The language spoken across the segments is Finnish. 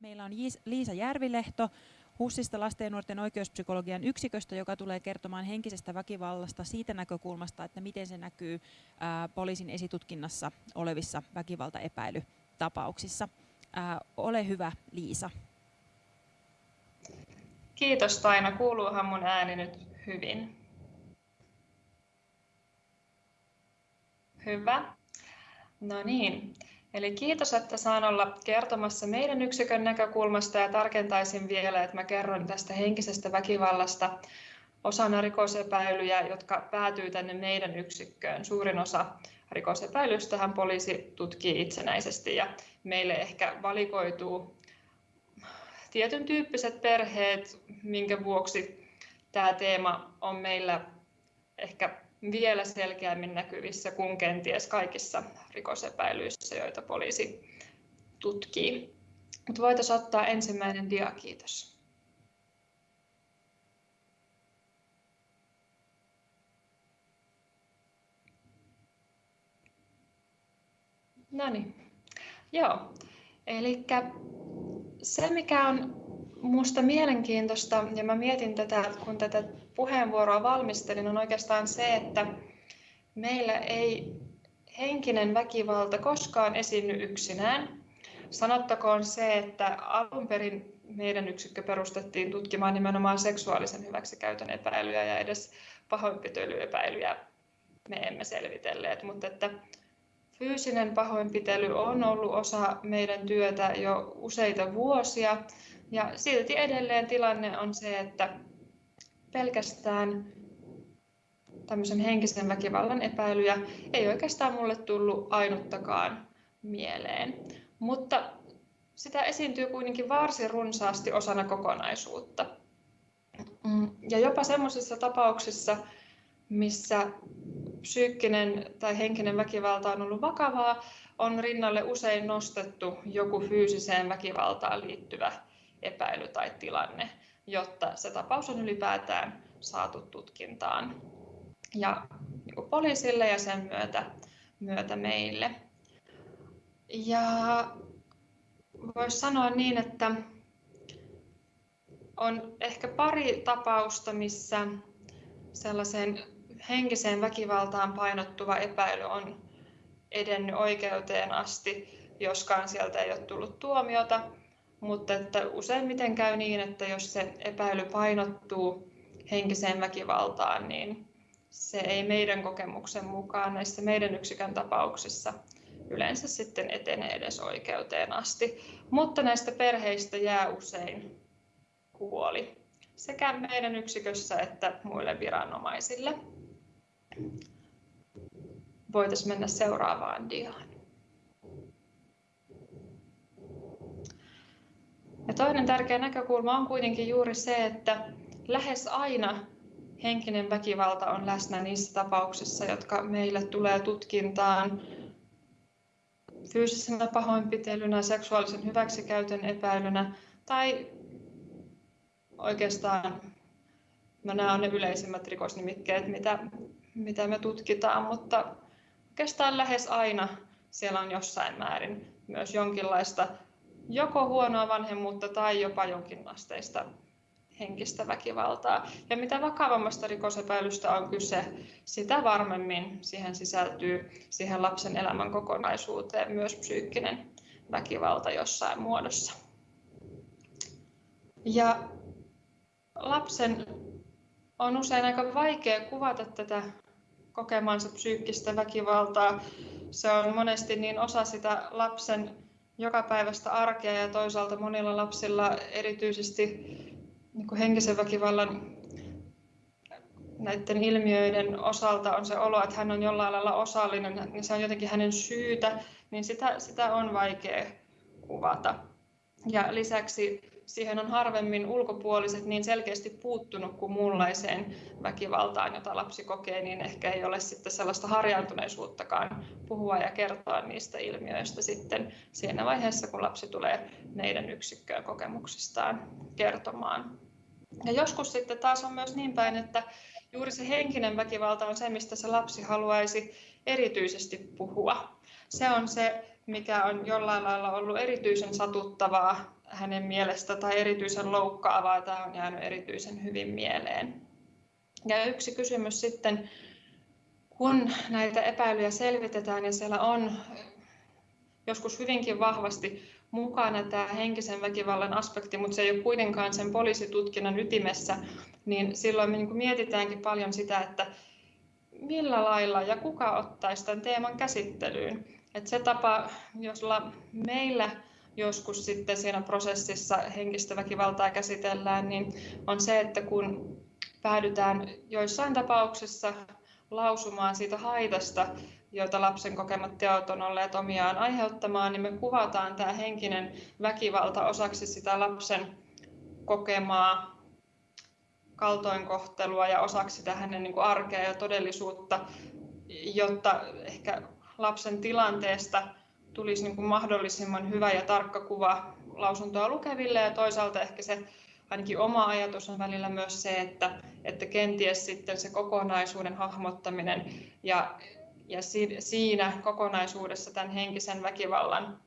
Meillä on Liisa Järvilehto HUSista lasten ja nuorten oikeuspsykologian yksiköstä, joka tulee kertomaan henkisestä väkivallasta siitä näkökulmasta, että miten se näkyy poliisin esitutkinnassa olevissa väkivaltaepäilytapauksissa. Ole hyvä, Liisa. Kiitos Taina. Kuuluuhan mun ääni nyt hyvin? Hyvä. No niin. Eli kiitos, että saan olla kertomassa meidän yksikön näkökulmasta ja tarkentaisin vielä, että mä kerron tästä henkisestä väkivallasta osana rikosepäilyjä, jotka päätyy tänne meidän yksikköön. Suurin osa rikosepäilystähän poliisi tutkii itsenäisesti ja meille ehkä valikoituu tietyn tyyppiset perheet, minkä vuoksi tämä teema on meillä ehkä vielä selkeämmin näkyvissä kuin kenties kaikissa rikosepäilyissä, joita poliisi tutkii. Mutta voitaisiin ottaa ensimmäinen dia, kiitos. No niin, joo. Eli se, mikä on minusta mielenkiintoista, ja mä mietin tätä, kun tätä puheenvuoroa valmistelin, on oikeastaan se, että meillä ei henkinen väkivalta koskaan esiinny yksinään. Sanottakoon se, että alun perin meidän yksikkö perustettiin tutkimaan nimenomaan seksuaalisen hyväksikäytön epäilyjä ja edes pahoinpitelyepäilyjä me emme selvitelleet, mutta että fyysinen pahoinpitely on ollut osa meidän työtä jo useita vuosia ja silti edelleen tilanne on se, että pelkästään tämmöisen henkisen väkivallan epäilyjä ei oikeastaan mulle tullut ainuttakaan mieleen. Mutta sitä esiintyy kuitenkin varsin runsaasti osana kokonaisuutta. Mm, ja jopa semmoisissa tapauksissa, missä psyykkinen tai henkinen väkivalta on ollut vakavaa, on rinnalle usein nostettu joku fyysiseen väkivaltaan liittyvä epäily tai tilanne, jotta se tapaus on ylipäätään saatu tutkintaan ja niin poliisille ja sen myötä, myötä meille. Ja voisi sanoa niin, että on ehkä pari tapausta, missä sellaisen henkiseen väkivaltaan painottuva epäily on edennyt oikeuteen asti, joskaan sieltä ei ole tullut tuomiota. Mutta että useimmiten käy niin, että jos se epäily painottuu henkiseen väkivaltaan, niin se ei meidän kokemuksen mukaan näissä meidän yksikön tapauksissa yleensä sitten etene edes oikeuteen asti. Mutta näistä perheistä jää usein huoli sekä meidän yksikössä että muille viranomaisille. Voitaisiin mennä seuraavaan diaan. Ja toinen tärkeä näkökulma on kuitenkin juuri se, että lähes aina henkinen väkivalta on läsnä niissä tapauksissa, jotka meille tulee tutkintaan fyysisenä pahoinpitelynä, seksuaalisen hyväksikäytön epäilynä tai oikeastaan no nämä on ne yleisimmät rikosnimikkeet, mitä, mitä me tutkitaan, mutta oikeastaan lähes aina siellä on jossain määrin myös jonkinlaista joko huonoa vanhemmuutta tai jopa jonkinasteista henkistä väkivaltaa. Ja mitä vakavammasta rikosepäilystä on kyse, sitä varmemmin siihen sisältyy siihen lapsen elämän kokonaisuuteen myös psyykkinen väkivalta jossain muodossa. Ja lapsen on usein aika vaikea kuvata tätä kokemansa psyykkistä väkivaltaa. Se on monesti niin osa sitä lapsen jokapäiväistä arkea ja toisaalta monilla lapsilla erityisesti niin henkisen väkivallan näiden ilmiöiden osalta on se olo, että hän on jollain lailla osallinen, niin se on jotenkin hänen syytä, niin sitä, sitä on vaikea kuvata. Ja lisäksi siihen on harvemmin ulkopuoliset niin selkeästi puuttunut kuin muunlaiseen väkivaltaan, jota lapsi kokee, niin ehkä ei ole sitten sellaista harjaantuneisuuttakaan puhua ja kertoa niistä ilmiöistä sitten siinä vaiheessa, kun lapsi tulee meidän yksikköön kokemuksistaan kertomaan. Ja joskus sitten taas on myös niin päin, että juuri se henkinen väkivalta on se, mistä se lapsi haluaisi erityisesti puhua. Se on se, mikä on jollain lailla ollut erityisen satuttavaa hänen mielestä tai erityisen loukkaavaa. Tämä on jäänyt erityisen hyvin mieleen. Ja yksi kysymys sitten, kun näitä epäilyjä selvitetään ja siellä on joskus hyvinkin vahvasti mukana tämä henkisen väkivallan aspekti, mutta se ei ole kuitenkaan sen poliisitutkinnan ytimessä, niin silloin me niin mietitäänkin paljon sitä, että millä lailla ja kuka ottaisi tämän teeman käsittelyyn. Että se tapa, jolla meillä joskus sitten siinä prosessissa henkistä väkivaltaa käsitellään, niin on se, että kun päädytään joissain tapauksissa lausumaan siitä haitasta, joita lapsen kokemat teot on olleet omiaan aiheuttamaan, niin me kuvataan tämä henkinen väkivalta osaksi sitä lapsen kokemaa kaltoinkohtelua ja osaksi sitä hänen niin arkea ja todellisuutta, jotta ehkä lapsen tilanteesta tulisi niin kuin mahdollisimman hyvä ja tarkka kuva lausuntoa lukeville. Ja toisaalta ehkä se ainakin oma ajatus on välillä myös se, että, että kenties sitten se kokonaisuuden hahmottaminen ja, ja siinä kokonaisuudessa tämän henkisen väkivallan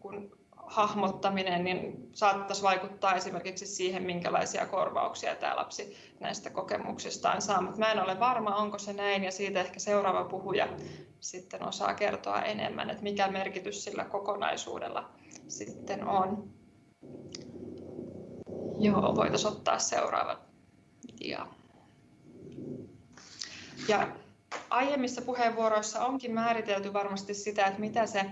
kun hahmottaminen niin saattaisi vaikuttaa esimerkiksi siihen, minkälaisia korvauksia tämä lapsi näistä kokemuksistaan saa. Mutta mä en ole varma, onko se näin, ja siitä ehkä seuraava puhuja sitten osaa kertoa enemmän, että mikä merkitys sillä kokonaisuudella sitten on. Joo, voitaisiin ottaa seuraava dia. Ja aiemmissa puheenvuoroissa onkin määritelty varmasti sitä, että mitä se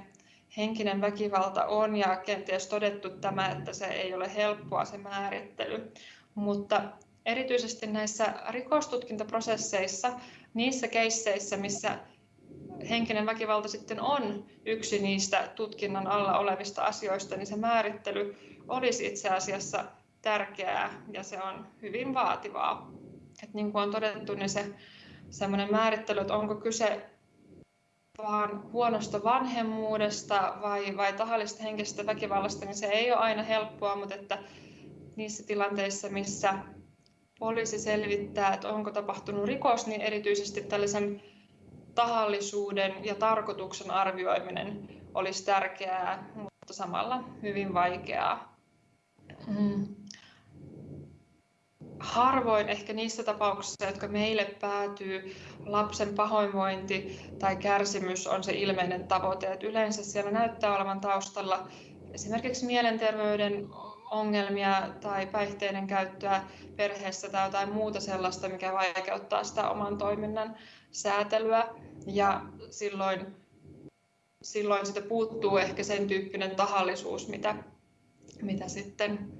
henkinen väkivalta on ja kenties todettu tämä, että se ei ole helppoa se määrittely. Mutta erityisesti näissä rikostutkintaprosesseissa, niissä keisseissä, missä henkinen väkivalta sitten on yksi niistä tutkinnan alla olevista asioista, niin se määrittely olisi itse asiassa tärkeää ja se on hyvin vaativaa. Et niin kuin on todettu, niin se semmoinen määrittely, että onko kyse vaan huonosta vanhemmuudesta vai, vai tahallisesta henkisestä väkivallasta, niin se ei ole aina helppoa, mutta että niissä tilanteissa, missä poliisi selvittää, että onko tapahtunut rikos, niin erityisesti tällaisen tahallisuuden ja tarkoituksen arvioiminen olisi tärkeää, mutta samalla hyvin vaikeaa. Mm harvoin ehkä niissä tapauksissa, jotka meille päätyy, lapsen pahoinvointi tai kärsimys on se ilmeinen tavoite. Että yleensä siellä näyttää olevan taustalla esimerkiksi mielenterveyden ongelmia tai päihteiden käyttöä perheessä tai jotain muuta sellaista, mikä vaikeuttaa sitä oman toiminnan säätelyä. Ja silloin, silloin sitä puuttuu ehkä sen tyyppinen tahallisuus, mitä, mitä sitten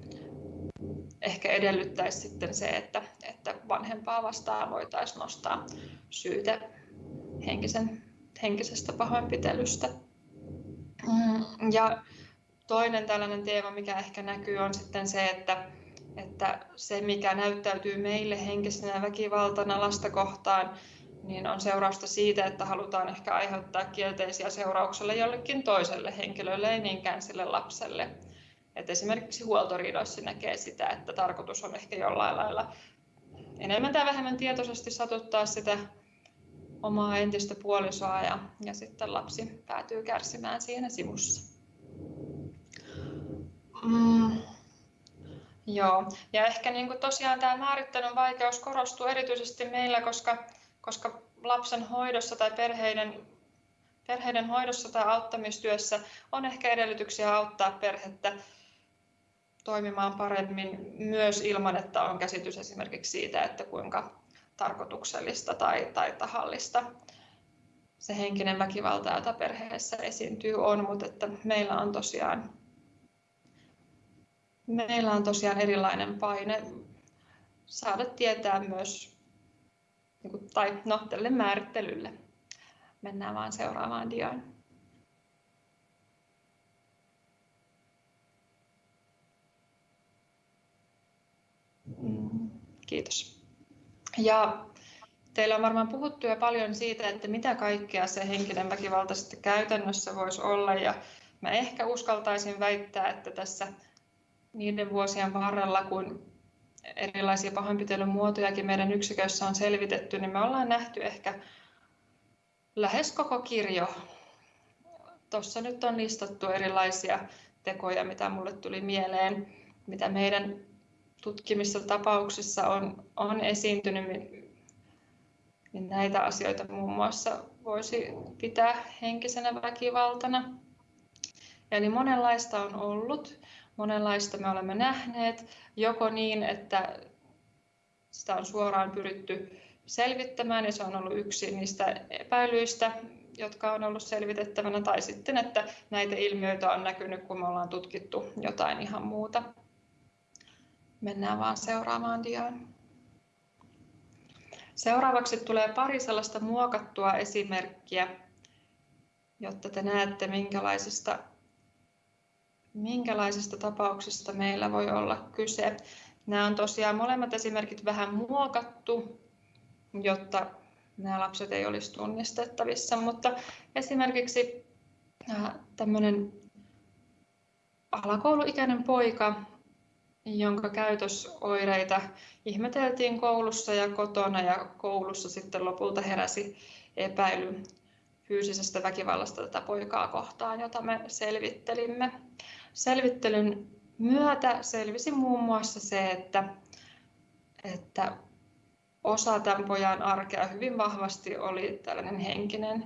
ehkä edellyttäisi sitten se, että, että vanhempaa vastaan voitaisiin nostaa syyte henkisen, henkisestä pahoinpitelystä. Mm, ja toinen tällainen teema, mikä ehkä näkyy, on sitten se, että, että se, mikä näyttäytyy meille henkisenä väkivaltana lasta kohtaan, niin on seurausta siitä, että halutaan ehkä aiheuttaa kielteisiä seurauksia jollekin toiselle henkilölle, ei niinkään sille lapselle. Et esimerkiksi huoltoriidoissa näkee sitä, että tarkoitus on ehkä jollain lailla enemmän tai vähemmän tietoisesti satuttaa sitä omaa entistä puolisoa ja, ja sitten lapsi päätyy kärsimään siinä sivussa. Mm. Joo, ja ehkä niin kuin tosiaan tämä määrittelyn vaikeus korostuu erityisesti meillä, koska, koska lapsen hoidossa tai perheiden, perheiden hoidossa tai auttamistyössä on ehkä edellytyksiä auttaa perhettä toimimaan paremmin myös ilman, että on käsitys esimerkiksi siitä, että kuinka tarkoituksellista tai, tai tahallista se henkinen väkivalta, jota perheessä esiintyy, on, mutta että meillä on tosiaan meillä on tosiaan erilainen paine saada tietää myös, niin tai no, tälle määrittelylle. Mennään vaan seuraavaan diaan. Kiitos. Ja teillä on varmaan puhuttu jo paljon siitä, että mitä kaikkea se henkinen väkivalta sitten käytännössä voisi olla. Ja mä ehkä uskaltaisin väittää, että tässä niiden vuosien varrella, kun erilaisia pahoinpitelyn muotojakin meidän yksikössä on selvitetty, niin me ollaan nähty ehkä lähes koko kirjo. Tuossa nyt on listattu erilaisia tekoja, mitä mulle tuli mieleen, mitä meidän tutkimissa tapauksissa on, on esiintynyt, niin näitä asioita muun muassa voisi pitää henkisenä väkivaltana. Eli monenlaista on ollut, monenlaista me olemme nähneet, joko niin, että sitä on suoraan pyritty selvittämään ja se on ollut yksi niistä epäilyistä, jotka on ollut selvitettävänä, tai sitten, että näitä ilmiöitä on näkynyt, kun me ollaan tutkittu jotain ihan muuta. Mennään vaan seuraavaan diaan. Seuraavaksi tulee pari sellaista muokattua esimerkkiä, jotta te näette, minkälaisista, minkälaisista tapauksista meillä voi olla kyse. Nämä on tosiaan molemmat esimerkit vähän muokattu, jotta nämä lapset ei olisi tunnistettavissa, mutta esimerkiksi äh, tämmöinen alakouluikäinen poika, jonka käytösoireita ihmeteltiin koulussa ja kotona ja koulussa sitten lopulta heräsi epäily fyysisestä väkivallasta tätä poikaa kohtaan, jota me selvittelimme. Selvittelyn myötä selvisi muun muassa se, että, että osa tämän pojan arkea hyvin vahvasti oli tällainen henkinen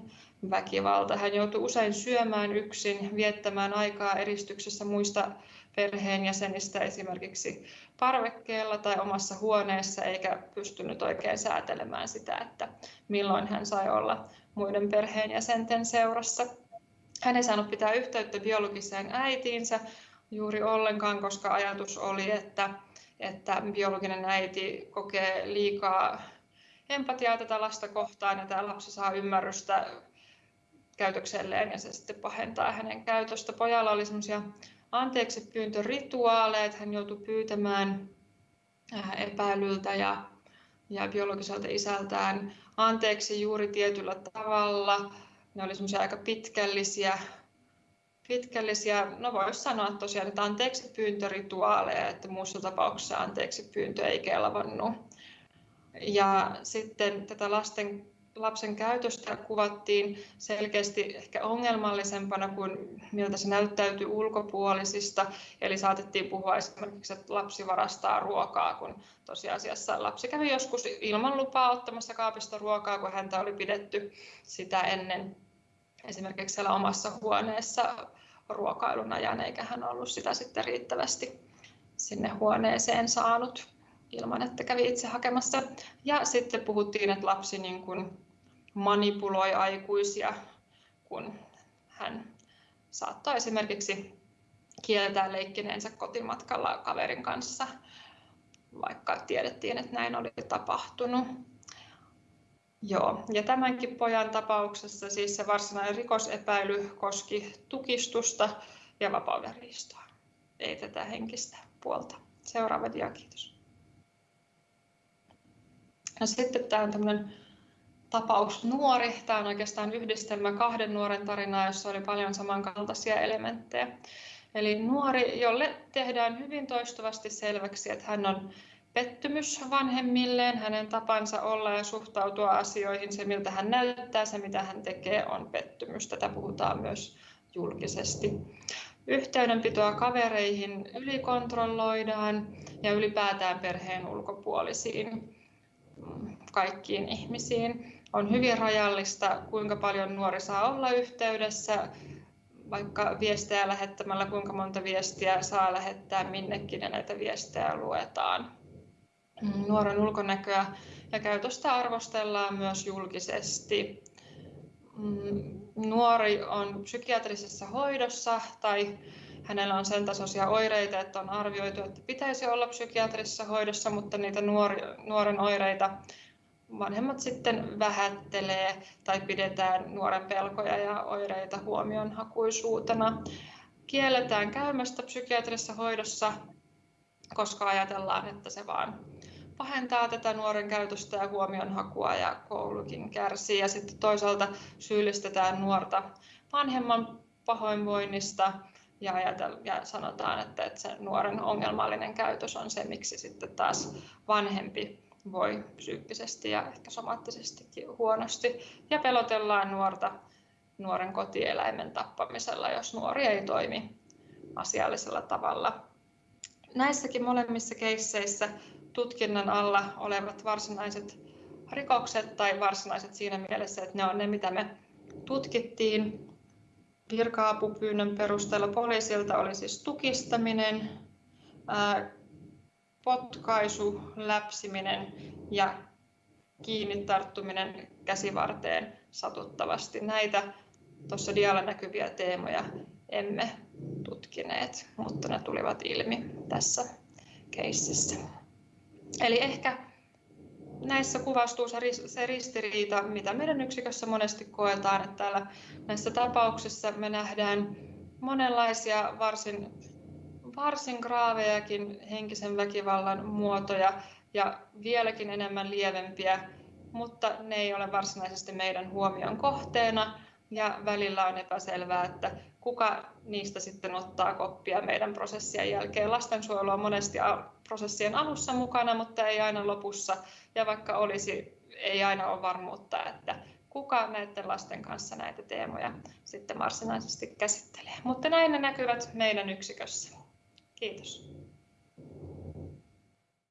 väkivalta. Hän joutui usein syömään yksin, viettämään aikaa eristyksessä muista perheenjäsenistä esimerkiksi parvekkeella tai omassa huoneessa, eikä pystynyt oikein säätelemään sitä, että milloin hän sai olla muiden perheenjäsenten seurassa. Hän ei saanut pitää yhteyttä biologiseen äitiinsä juuri ollenkaan, koska ajatus oli, että että biologinen äiti kokee liikaa empatiaa tätä lasta kohtaan ja tämä lapsi saa ymmärrystä käytökselleen ja se sitten pahentaa hänen käytöstä. Pojalla oli semmoisia anteeksi pyyntörituaaleja, hän joutui pyytämään äh, epäilyltä ja, ja biologiselta isältään anteeksi juuri tietyllä tavalla. Ne oli semmoisia aika pitkällisiä pitkällisiä, no voisi sanoa tosiaan, että anteeksi pyyntörituaaleja, että muussa tapauksessa anteeksi pyyntö ei kelvannut. Ja sitten tätä lasten, lapsen käytöstä kuvattiin selkeästi ehkä ongelmallisempana kuin miltä se näyttäytyi ulkopuolisista. Eli saatettiin puhua esimerkiksi, että lapsi varastaa ruokaa, kun tosiasiassa lapsi kävi joskus ilman lupaa ottamassa kaapista ruokaa, kun häntä oli pidetty sitä ennen esimerkiksi siellä omassa huoneessa ruokailun ajan, eikä hän ollut sitä sitten riittävästi sinne huoneeseen saanut ilman, että kävi itse hakemassa. Ja sitten puhuttiin, että lapsi niin kuin manipuloi aikuisia, kun hän saattoi esimerkiksi kieltää leikkineensä kotimatkalla kaverin kanssa, vaikka tiedettiin, että näin oli tapahtunut. Joo, ja tämänkin pojan tapauksessa siis se varsinainen rikosepäily koski tukistusta ja vapaudenriistoa, ei tätä henkistä puolta. Seuraava dia, kiitos. Ja sitten tämä on tämmöinen tapaus nuori. Tämä on oikeastaan yhdistelmä kahden nuoren tarinaa, jossa oli paljon samankaltaisia elementtejä. Eli nuori, jolle tehdään hyvin toistuvasti selväksi, että hän on pettymys vanhemmilleen, hänen tapansa olla ja suhtautua asioihin, se miltä hän näyttää, se mitä hän tekee on pettymys. Tätä puhutaan myös julkisesti. Yhteydenpitoa kavereihin ylikontrolloidaan ja ylipäätään perheen ulkopuolisiin kaikkiin ihmisiin. On hyvin rajallista, kuinka paljon nuori saa olla yhteydessä, vaikka viestejä lähettämällä, kuinka monta viestiä saa lähettää minnekin ja näitä viestejä luetaan. Nuoren ulkonäköä ja käytöstä arvostellaan myös julkisesti. Nuori on psykiatrisessa hoidossa tai hänellä on sen tasoisia oireita, että on arvioitu, että pitäisi olla psykiatrisessa hoidossa, mutta niitä nuori, nuoren oireita vanhemmat sitten vähättelee tai pidetään nuoren pelkoja ja oireita huomionhakuisuutena. Kielletään käymästä psykiatrisessa hoidossa, koska ajatellaan, että se vaan pahentaa tätä nuoren käytöstä ja huomionhakua ja koulukin kärsii. Ja sitten toisaalta syyllistetään nuorta vanhemman pahoinvoinnista ja, ajatel, ja sanotaan, että, että se nuoren ongelmallinen käytös on se, miksi sitten taas vanhempi voi psyykkisesti ja ehkä somaattisestikin huonosti. Ja pelotellaan nuorta nuoren kotieläimen tappamisella, jos nuori ei toimi asiallisella tavalla. Näissäkin molemmissa keisseissä tutkinnan alla olevat varsinaiset rikokset tai varsinaiset siinä mielessä, että ne on ne, mitä me tutkittiin. Virka-apupyynnön perusteella poliisilta oli siis tukistaminen, potkaisu, läpsiminen ja kiinni tarttuminen käsivarteen satuttavasti. Näitä tuossa dialla näkyviä teemoja emme tutkineet, mutta ne tulivat ilmi tässä keississä. Eli ehkä näissä kuvastuu se ristiriita, mitä meidän yksikössä monesti koetaan, että täällä näissä tapauksissa me nähdään monenlaisia varsin, varsin graavejakin henkisen väkivallan muotoja ja vieläkin enemmän lievempiä, mutta ne ei ole varsinaisesti meidän huomion kohteena ja välillä on epäselvää, että kuka niistä sitten ottaa koppia meidän prosessien jälkeen. Lastensuojelu on monesti prosessien alussa mukana, mutta ei aina lopussa. Ja vaikka olisi, ei aina ole varmuutta, että kuka näiden lasten kanssa näitä teemoja sitten varsinaisesti käsittelee. Mutta näin ne näkyvät meidän yksikössä. Kiitos.